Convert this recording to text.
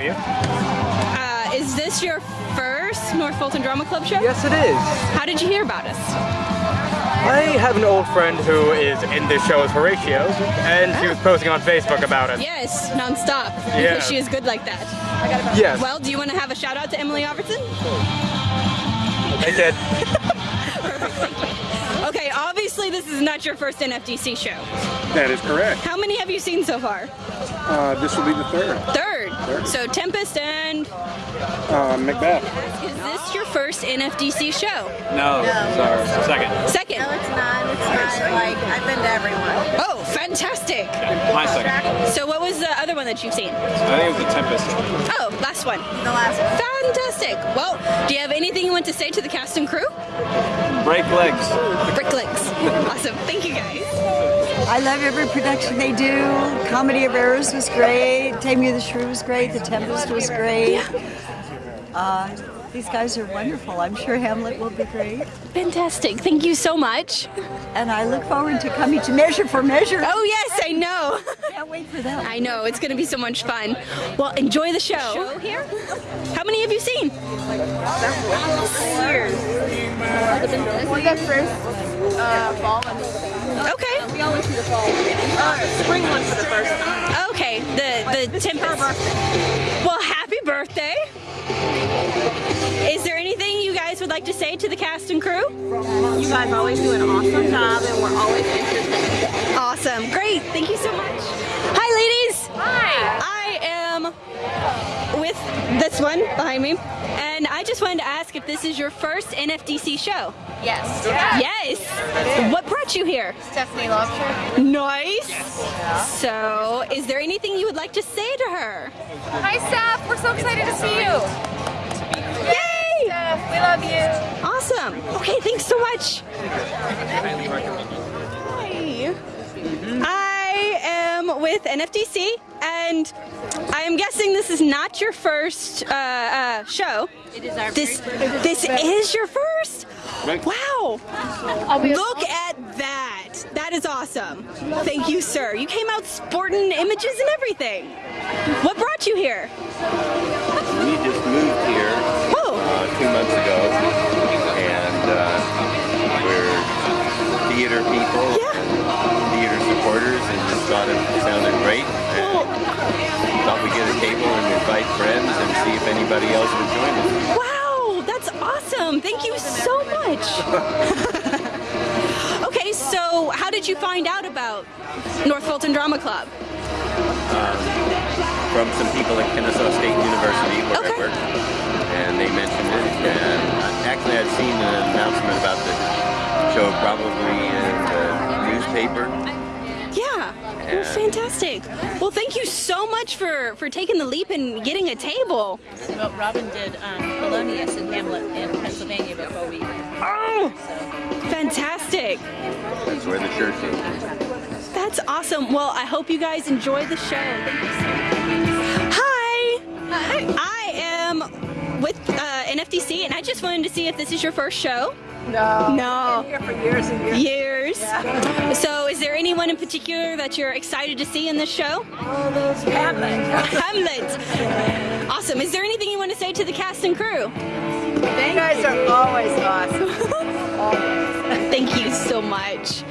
you. Uh, is this your first North Fulton Drama Club show? Yes, it is. How did you hear about us? I have an old friend who is in this show as Horatio, and she was posting on Facebook about it. Yes, nonstop. Yeah. Because she is good like that. Yes, Well, do you want to have a shout out to Emily Albertson? I did. Okay, obviously this is not your first NFDC show. That is correct. How many have you seen so far? Uh, this will be the third. Third. So Tempest and Uh, Macbeth. is this your first NFDC show? No, sorry. Second. Second. No, it's not. It's not. Like, I've been to everyone. Oh, fantastic. My second. So what was the other one that you've seen? I think it was the Tempest. Oh, last one. The last one. Fantastic. Well, do you have anything you want to say to the cast and crew? Break legs. Bricklegs. awesome. Thank you guys. I love every production they do. Comedy of Errors was great. Taming of the Shrew was great. The Tempest was great. Uh, these guys are wonderful. I'm sure Hamlet will be great. Fantastic. Thank you so much. And I look forward to coming to Measure for Measure. Oh, yes, I know. Wait for that. I know. It's going to be so much fun. Well, enjoy the show. Show here? How many have you seen? Years. We got first uh, fall and Okay. we all went to the fall. Uh, spring one for the first time. Okay. The the Tempest. Well, happy birthday. Would like to say to the cast and crew? You guys always do an awesome job and we're always interested. Awesome. Great. Thank you so much. Hi, ladies. Hi. I am with this one behind me, and I just wanted to ask if this is your first NFDC show. Yes. Yes. What brought you here? Stephanie Lobster. Nice. So, is there anything you would like to say to her? Hi, Steph. We're so excited to see you. Yay! Steph, we love you. Awesome. Okay, thanks so much. Hi. I am with NFDC, and I am guessing this is not your first uh, uh, show. It is our This this is your first. Wow! Look at that. That is awesome. Thank you, sir. You came out sporting images and everything. What brought you here? We just moved here Oh, uh, two months ago, people, yeah. theater supporters, and just thought it sounded great. And thought we'd get a table and invite friends and see if anybody else would join us. wow, that's awesome. Thank you so much. okay, so how did you find out about North Fulton Drama Club? Um, From some people at Kennesaw State University, where Okay. I work, and they mentioned it. And uh, actually, I'd seen an announcement about the show probably in the newspaper. Yeah. Well, fantastic. Well, thank you so much for for taking the leap and getting a table. Well, Robin did um, Polonius and Hamlet in Pennsylvania before we. Oh, fantastic. That's where the church is. That's awesome. Well, I hope you guys enjoy the show. Thank you so much. Hi. I am with NFDC, and I just wanted to see if this is your first show. No. No. Here for years and years. Years. So, is there anyone in particular that you're excited to see in this show? Oh, Hamlet. Hamlet. Awesome. Is there anything you want to say to the cast and crew? Thank You guys are always awesome. Thank you so much.